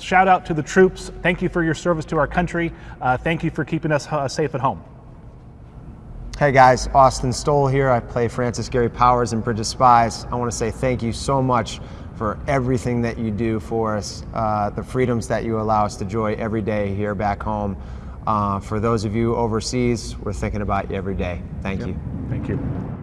Shout out to the troops. Thank you for your service to our country. Uh, thank you for keeping us uh, safe at home. Hey guys, Austin Stowell here. I play Francis Gary Powers in Bridge of Spies. I want to say thank you so much for everything that you do for us, uh, the freedoms that you allow us to enjoy every day here back home. Uh, for those of you overseas, we're thinking about you every day. Thank Yep. you. Thank you.